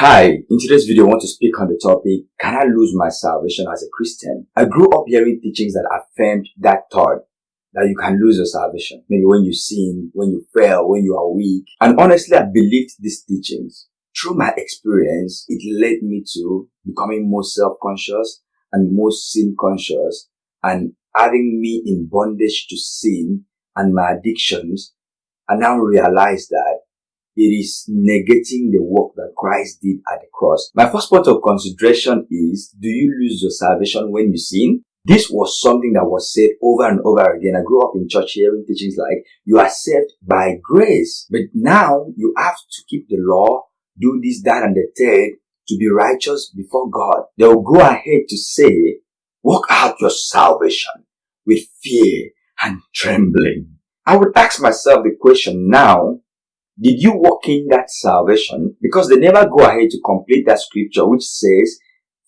Hi, in today's video I want to speak on the topic, can I lose my salvation as a Christian? I grew up hearing teachings that affirmed that thought, that you can lose your salvation. Maybe when you sin, when you fail, when you are weak. And honestly, I believed these teachings. Through my experience, it led me to becoming more self-conscious and more sin-conscious and having me in bondage to sin and my addictions. I now realize that it is negating the work that Christ did at the cross. My first point of consideration is, do you lose your salvation when you sin? This was something that was said over and over again. I grew up in church hearing teachings like, you are saved by grace, but now you have to keep the law, do this, that, and the third to be righteous before God. They will go ahead to say, work out your salvation with fear and trembling. I would ask myself the question now, did you walk in that salvation? Because they never go ahead to complete that scripture which says,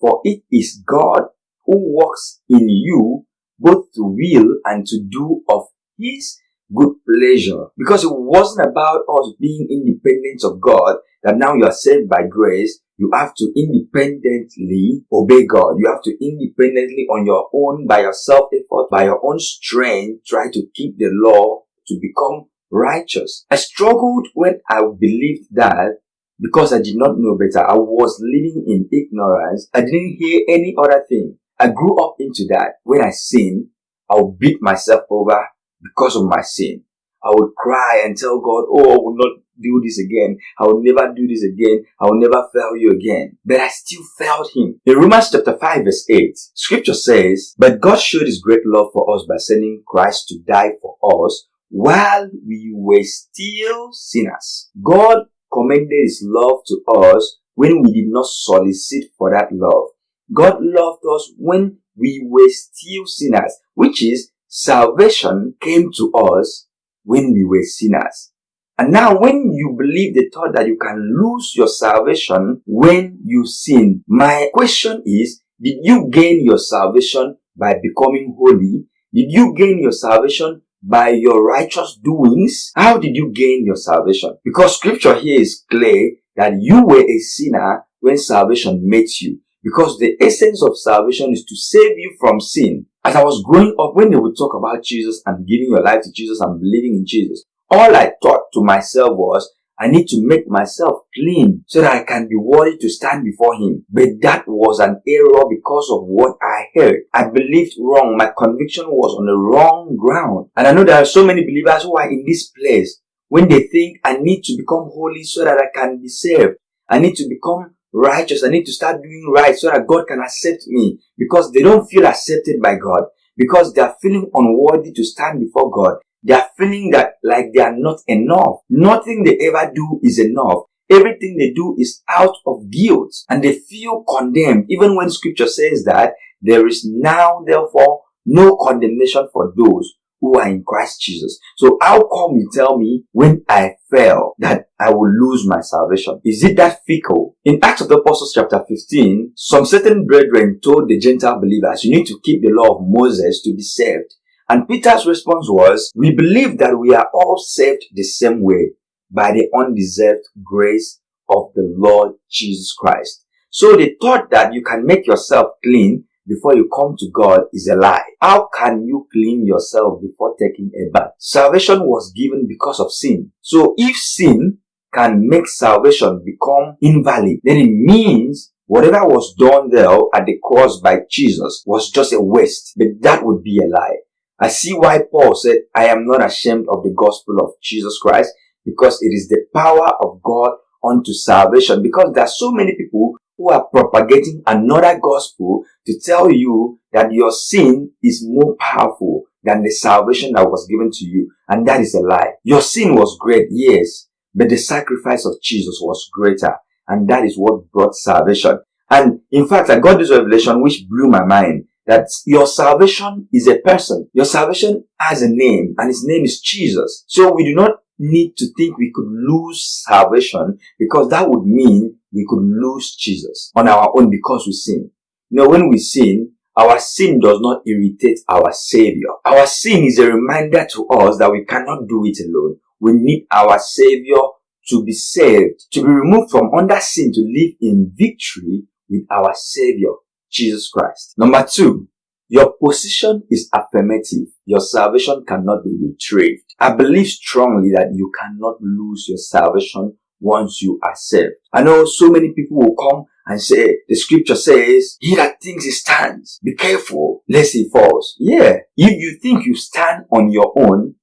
For it is God who works in you both to will and to do of his good pleasure. Because it wasn't about us being independent of God, that now you are saved by grace, you have to independently obey God. You have to independently on your own, by your self-effort, by your own strength, try to keep the law to become righteous. I struggled when I believed that because I did not know better. I was living in ignorance. I didn't hear any other thing. I grew up into that. When I sin, I would beat myself over because of my sin. I would cry and tell God, oh, I will not do this again. I will never do this again. I will never fail you again. But I still failed him. In Romans chapter 5 verse 8, scripture says, But God showed his great love for us by sending Christ to die for us while we were still sinners. God commended his love to us when we did not solicit for that love. God loved us when we were still sinners, which is salvation came to us when we were sinners. And now when you believe the thought that you can lose your salvation when you sin, my question is, did you gain your salvation by becoming holy? Did you gain your salvation by your righteous doings? How did you gain your salvation? Because scripture here is clear that you were a sinner when salvation met you. Because the essence of salvation is to save you from sin. As I was growing up, when they would talk about Jesus and giving your life to Jesus and believing in Jesus, all I thought to myself was, I need to make myself clean so that I can be worthy to stand before him. But that was an error because of what I heard. I believed wrong. My conviction was on the wrong ground. And I know there are so many believers who are in this place when they think I need to become holy so that I can be saved. I need to become righteous. I need to start doing right so that God can accept me because they don't feel accepted by God because they are feeling unworthy to stand before God. They are feeling that like they are not enough. Nothing they ever do is enough. Everything they do is out of guilt and they feel condemned even when scripture says that there is now therefore no condemnation for those who are in Christ Jesus. So how come you tell me when I fail that I will lose my salvation? Is it that fickle? In Acts of the Apostles chapter 15, some certain brethren told the Gentile believers, you need to keep the law of Moses to be saved. And Peter's response was, we believe that we are all saved the same way by the undeserved grace of the Lord Jesus Christ. So the thought that you can make yourself clean before you come to God is a lie. How can you clean yourself before taking a bath? Salvation was given because of sin. So if sin can make salvation become invalid, then it means whatever was done there at the cross by Jesus was just a waste. But that would be a lie. I see why Paul said, I am not ashamed of the gospel of Jesus Christ because it is the power of God unto salvation. Because there are so many people who are propagating another gospel to tell you that your sin is more powerful than the salvation that was given to you. And that is a lie. Your sin was great, yes, but the sacrifice of Jesus was greater. And that is what brought salvation. And in fact, I got this revelation which blew my mind that your salvation is a person. Your salvation has a name and his name is Jesus. So we do not need to think we could lose salvation because that would mean we could lose Jesus on our own because we sin. Know, when we sin, our sin does not irritate our Savior. Our sin is a reminder to us that we cannot do it alone. We need our Savior to be saved, to be removed from under sin to live in victory with our Savior, Jesus Christ. Number two, your position is affirmative. Your salvation cannot be retrieved. I believe strongly that you cannot lose your salvation once you are saved. I know so many people will come and say, the scripture says, he that thinks he stands, be careful lest he falls. Yeah, if you think you stand on your own,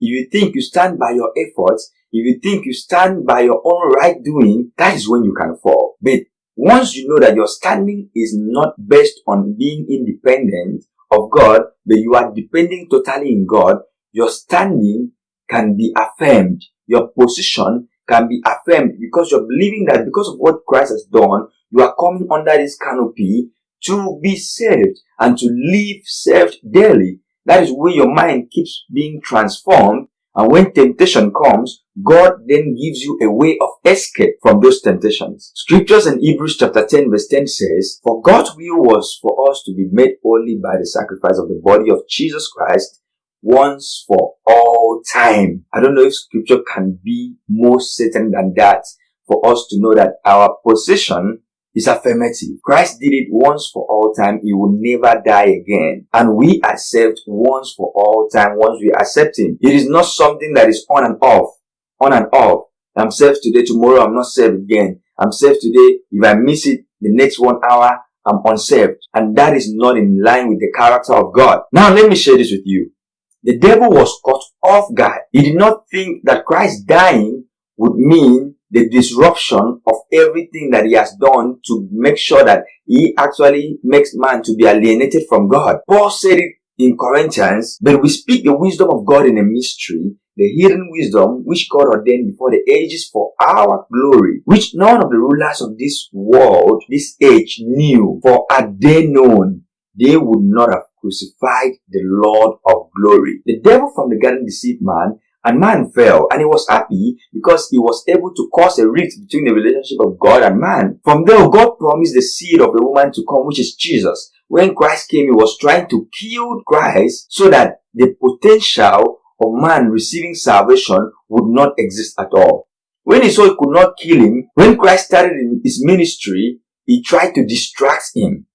if you think you stand by your efforts, if you think you stand by your own right doing, that is when you can fall. But once you know that your standing is not based on being independent of God, but you are depending totally in God, your standing can be affirmed. Your position can be affirmed because you're believing that because of what Christ has done, you are coming under this canopy to be saved and to live saved daily. That is where your mind keeps being transformed. And when temptation comes, God then gives you a way of escape from those temptations. Scriptures in Hebrews chapter 10 verse 10 says, For God's will was for us to be made only by the sacrifice of the body of Jesus Christ once for all time. I don't know if scripture can be more certain than that for us to know that our position is affirmative. Christ did it once for all time. He will never die again. And we are saved once for all time once we accept Him. It is not something that is on and off. On and off. I'm saved today, tomorrow I'm not saved again. I'm saved today. If I miss it the next one hour, I'm unsaved. And that is not in line with the character of God. Now let me share this with you. The devil was caught off guard. He did not think that Christ dying would mean the disruption of everything that he has done to make sure that he actually makes man to be alienated from God. Paul said it in Corinthians, but we speak the wisdom of God in a mystery, the hidden wisdom which God ordained before the ages for our glory, which none of the rulers of this world, this age knew, for had they known, they would not have crucified the Lord of glory. The devil from the garden deceived man and man fell and he was happy because he was able to cause a rift between the relationship of God and man. From there, God promised the seed of the woman to come, which is Jesus. When Christ came, he was trying to kill Christ so that the potential of man receiving salvation would not exist at all. When he saw he could not kill him, when Christ started his ministry, he tried to distract him.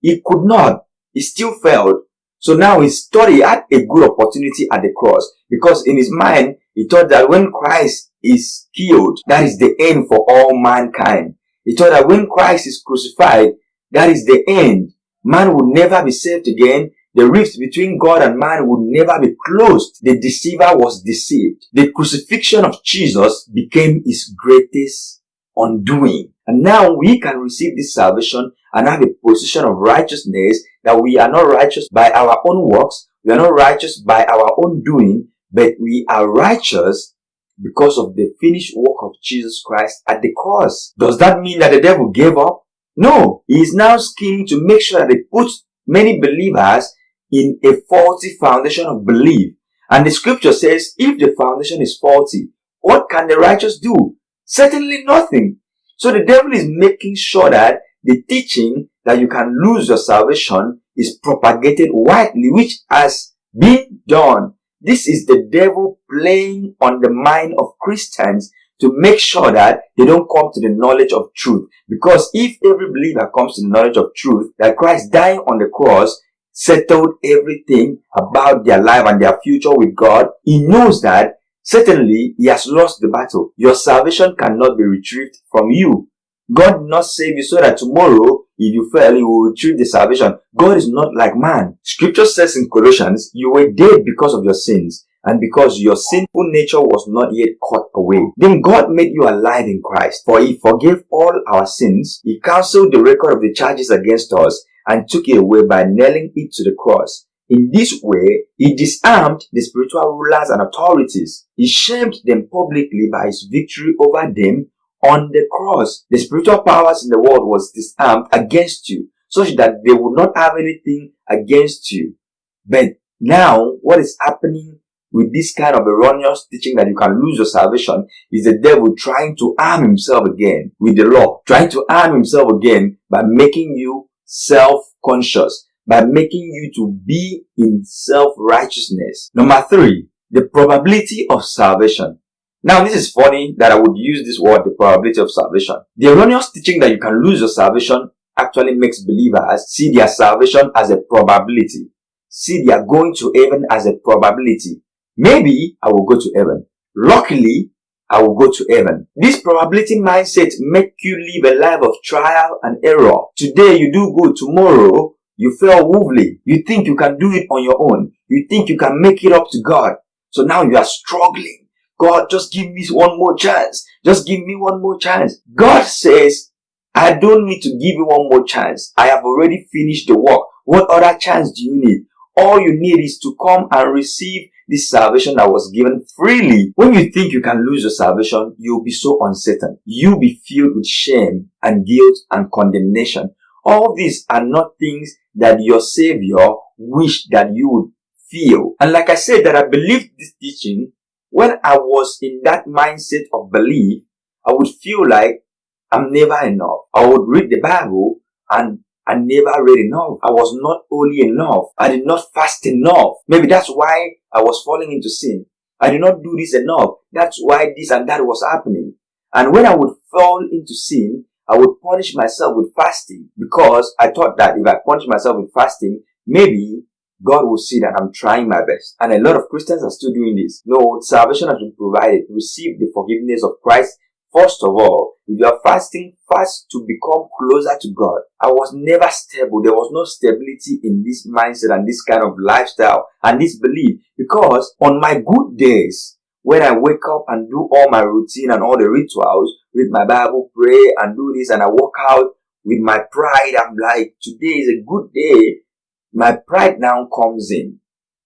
He could not. He still failed. So now he thought he had a good opportunity at the cross because in his mind, he thought that when Christ is killed, that is the end for all mankind. He thought that when Christ is crucified, that is the end. Man would never be saved again. The rift between God and man would never be closed. The deceiver was deceived. The crucifixion of Jesus became his greatest undoing. And now we can receive this salvation and have a position of righteousness that we are not righteous by our own works, we are not righteous by our own doing, but we are righteous because of the finished work of Jesus Christ at the cross. Does that mean that the devil gave up? No, he is now scheming to make sure that he puts many believers in a faulty foundation of belief. And the scripture says, if the foundation is faulty, what can the righteous do? Certainly nothing. So the devil is making sure that the teaching that you can lose your salvation is propagated widely, which has been done. This is the devil playing on the mind of Christians to make sure that they don't come to the knowledge of truth. Because if every believer comes to the knowledge of truth, that Christ dying on the cross settled everything about their life and their future with God, he knows that certainly he has lost the battle. Your salvation cannot be retrieved from you. God did not save you so that tomorrow, if you fail, you will retrieve the salvation. God is not like man. Scripture says in Colossians, you were dead because of your sins and because your sinful nature was not yet cut away. Then God made you alive in Christ, for he forgave all our sins. He cancelled the record of the charges against us and took it away by nailing it to the cross. In this way, he disarmed the spiritual rulers and authorities. He shamed them publicly by his victory over them on the cross, the spiritual powers in the world was disarmed against you, such that they would not have anything against you. But now, what is happening with this kind of erroneous teaching that you can lose your salvation is the devil trying to arm himself again with the law, trying to arm himself again by making you self-conscious, by making you to be in self-righteousness. Number three, the probability of salvation. Now, this is funny that I would use this word, the probability of salvation. The erroneous teaching that you can lose your salvation actually makes believers see their salvation as a probability. See their going to heaven as a probability. Maybe I will go to heaven. Luckily, I will go to heaven. This probability mindset make you live a life of trial and error. Today you do good, tomorrow you fail woefully. You think you can do it on your own. You think you can make it up to God. So now you are struggling. God, just give me one more chance. Just give me one more chance. God says, I don't need to give you one more chance. I have already finished the work. What other chance do you need? All you need is to come and receive this salvation that was given freely. When you think you can lose your salvation, you'll be so uncertain. You'll be filled with shame and guilt and condemnation. All these are not things that your Savior wished that you would feel. And like I said, that I believe this teaching, when I was in that mindset of belief, I would feel like I'm never enough. I would read the Bible and I never read enough. I was not holy enough. I did not fast enough. Maybe that's why I was falling into sin. I did not do this enough. That's why this and that was happening. And when I would fall into sin, I would punish myself with fasting because I thought that if I punish myself with fasting, maybe God will see that I'm trying my best. And a lot of Christians are still doing this. No, salvation has been provided. Receive the forgiveness of Christ First of all, if you are fasting, fast to become closer to God. I was never stable. There was no stability in this mindset and this kind of lifestyle and this belief because on my good days, when I wake up and do all my routine and all the rituals, read my Bible, pray and do this and I walk out with my pride, I'm like, today is a good day. My pride now comes in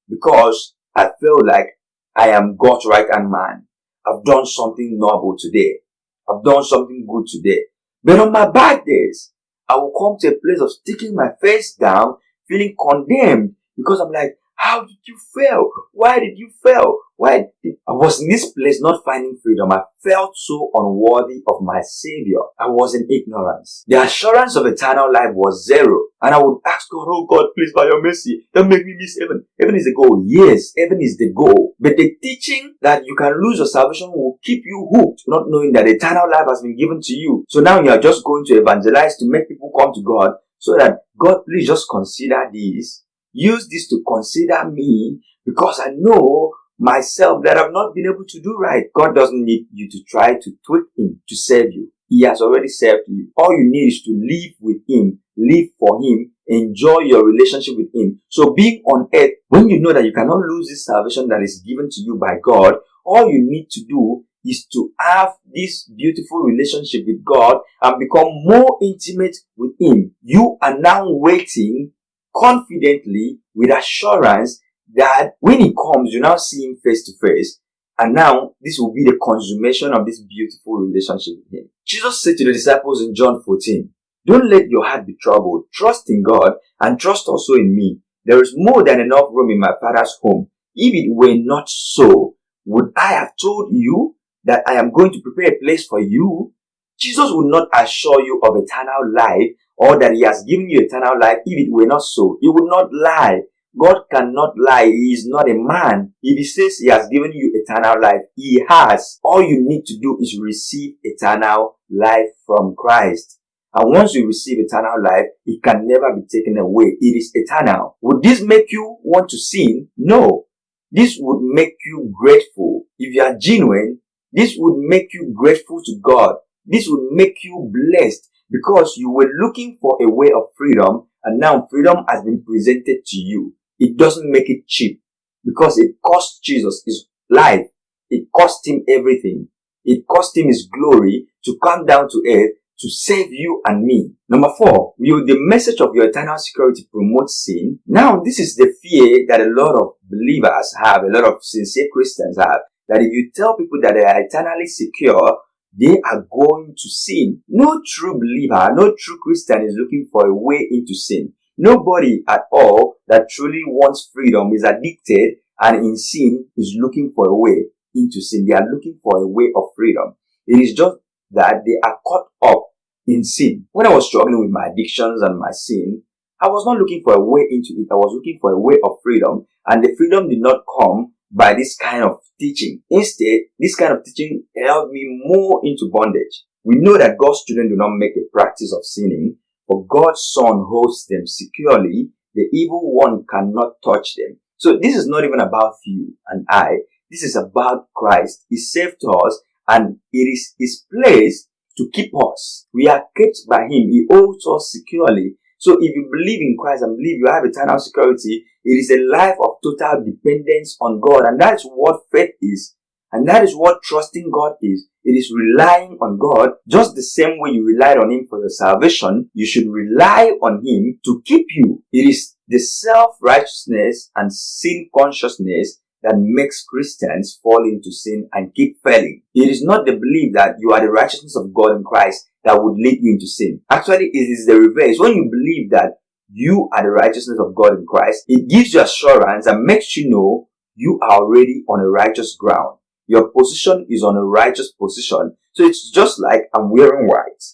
because I feel like I am God's right hand man. I've done something noble today. I've done something good today. But on my bad days, I will come to a place of sticking my face down, feeling condemned because I'm like, how did you fail? Why did you fail? Why. I was in this place not finding freedom. I felt so unworthy of my Savior. I was in ignorance. The assurance of eternal life was zero. And I would ask God, oh God, please by your mercy, don't make me miss heaven. Heaven is the goal. Yes, heaven is the goal. But the teaching that you can lose your salvation will keep you hooked, not knowing that eternal life has been given to you. So now you are just going to evangelize to make people come to God so that God, please just consider this use this to consider me because I know myself that I've not been able to do right. God doesn't need you to try to tweak him to save you. He has already served you. All you need is to live with him, live for him, enjoy your relationship with him. So being on earth, when you know that you cannot lose this salvation that is given to you by God, all you need to do is to have this beautiful relationship with God and become more intimate with Him. You are now waiting confidently with assurance that when he comes, you now see him face to face. And now this will be the consummation of this beautiful relationship with him. Jesus said to the disciples in John 14, don't let your heart be troubled. Trust in God and trust also in me. There is more than enough room in my father's home. If it were not so, would I have told you that I am going to prepare a place for you? Jesus would not assure you of eternal life or that he has given you eternal life if it were not so. He would not lie. God cannot lie. He is not a man. If he says he has given you eternal life, he has. All you need to do is receive eternal life from Christ. And once you receive eternal life, it can never be taken away. It is eternal. Would this make you want to sin? No. This would make you grateful. If you are genuine, this would make you grateful to God. This would make you blessed because you were looking for a way of freedom and now freedom has been presented to you. It doesn't make it cheap because it cost Jesus his life. It cost him everything. It cost him his glory to come down to earth to save you and me. Number four, will the message of your eternal security promote sin? Now, this is the fear that a lot of believers have, a lot of sincere Christians have, that if you tell people that they are eternally secure, they are going to sin. No true believer, no true Christian is looking for a way into sin. Nobody at all that truly wants freedom is addicted and in sin is looking for a way into sin. They are looking for a way of freedom. It is just that they are caught up in sin. When I was struggling with my addictions and my sin, I was not looking for a way into it. I was looking for a way of freedom and the freedom did not come by this kind of teaching. Instead, this kind of teaching held me more into bondage. We know that God's children do not make a practice of sinning, but God's Son holds them securely. The evil one cannot touch them. So this is not even about you and I. This is about Christ. He saved us and it is His place to keep us. We are kept by Him. He holds us securely. So if you believe in Christ and believe you have eternal security, it is a life of total dependence on God. And that is what faith is. And that is what trusting God is. It is relying on God just the same way you relied on Him for your salvation. You should rely on Him to keep you. It is the self-righteousness and sin consciousness that makes Christians fall into sin and keep failing. It is not the belief that you are the righteousness of God in Christ that would lead you into sin. Actually, it is the reverse. When you believe that you are the righteousness of God in Christ, it gives you assurance and makes you know you are already on a righteous ground. Your position is on a righteous position. So it's just like I'm wearing white.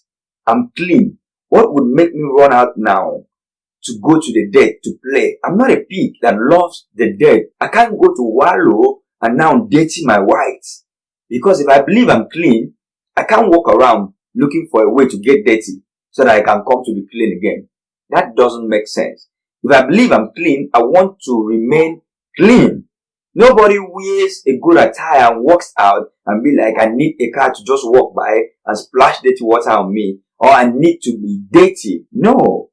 I'm clean. What would make me run out now to go to the dead to play. I'm not a pig that loves the dead. I can't go to wallow and now dirty my white. Because if I believe I'm clean, I can't walk around looking for a way to get dirty so that I can come to be clean again. That doesn't make sense. If I believe I'm clean, I want to remain clean. Nobody wears a good attire and walks out and be like, I need a car to just walk by and splash dirty water on me or I need to be dirty. No.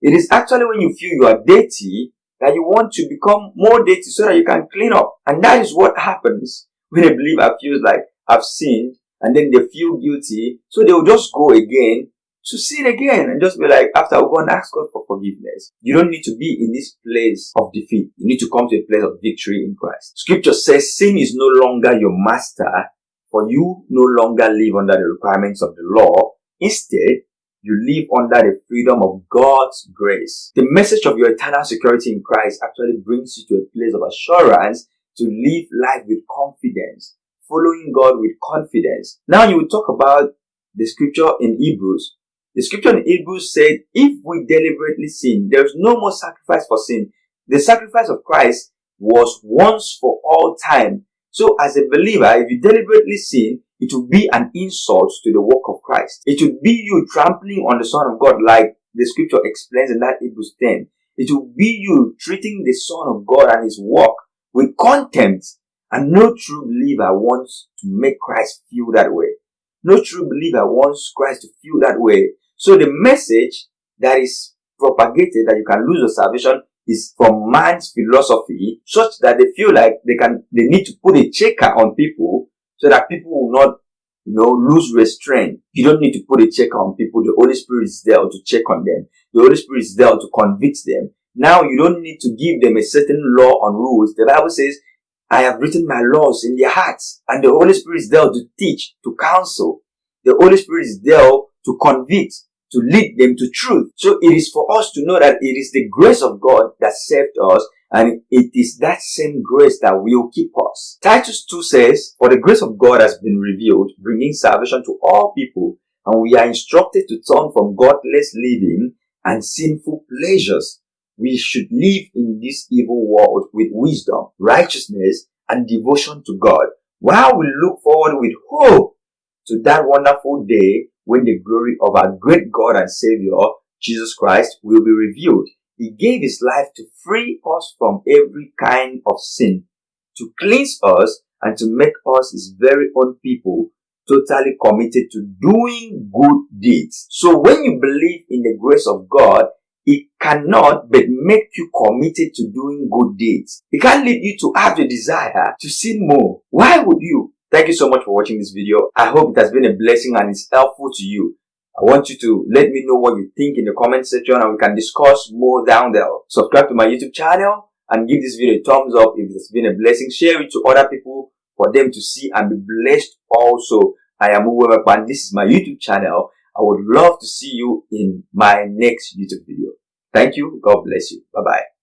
It is actually when you feel you are dirty that you want to become more dirty so that you can clean up. And that is what happens when a believer feels like I've sinned and then they feel guilty. So they will just go again to sin again and just be like, after I'll go and ask God for forgiveness. You don't need to be in this place of defeat. You need to come to a place of victory in Christ. Scripture says sin is no longer your master for you no longer live under the requirements of the law. Instead, you live under the freedom of God's grace. The message of your eternal security in Christ actually brings you to a place of assurance to live life with confidence, following God with confidence. Now you will talk about the scripture in Hebrews. The scripture in Hebrews said, if we deliberately sin, there is no more sacrifice for sin. The sacrifice of Christ was once for all time. So as a believer, if you deliberately sin, it will be an insult to the work of Christ. It will be you trampling on the Son of God like the scripture explains in that Hebrews 10. It will be you treating the Son of God and his work with contempt. And no true believer wants to make Christ feel that way. No true believer wants Christ to feel that way. So the message that is propagated that you can lose your salvation is from man's philosophy such that they feel like they can, they need to put a checker on people so that people will not, you know, lose restraint. You don't need to put a check on people. The Holy Spirit is there to check on them. The Holy Spirit is there to convict them. Now you don't need to give them a certain law and rules. The Bible says, I have written my laws in their hearts. And the Holy Spirit is there to teach, to counsel. The Holy Spirit is there to convict, to lead them to truth. So it is for us to know that it is the grace of God that saved us and it is that same grace that will keep us. Titus 2 says, For the grace of God has been revealed, bringing salvation to all people, and we are instructed to turn from godless living and sinful pleasures. We should live in this evil world with wisdom, righteousness, and devotion to God, while we look forward with hope to that wonderful day when the glory of our great God and Savior, Jesus Christ, will be revealed. He gave his life to free us from every kind of sin, to cleanse us and to make us his very own people totally committed to doing good deeds. So when you believe in the grace of God, it cannot but make you committed to doing good deeds. It can't lead you to have the desire to sin more. Why would you? Thank you so much for watching this video. I hope it has been a blessing and it's helpful to you. I want you to let me know what you think in the comment section and we can discuss more down there. Subscribe to my YouTube channel and give this video a thumbs up if it's been a blessing. Share it to other people for them to see and be blessed also. I am Uwe and this is my YouTube channel. I would love to see you in my next YouTube video. Thank you. God bless you. Bye-bye.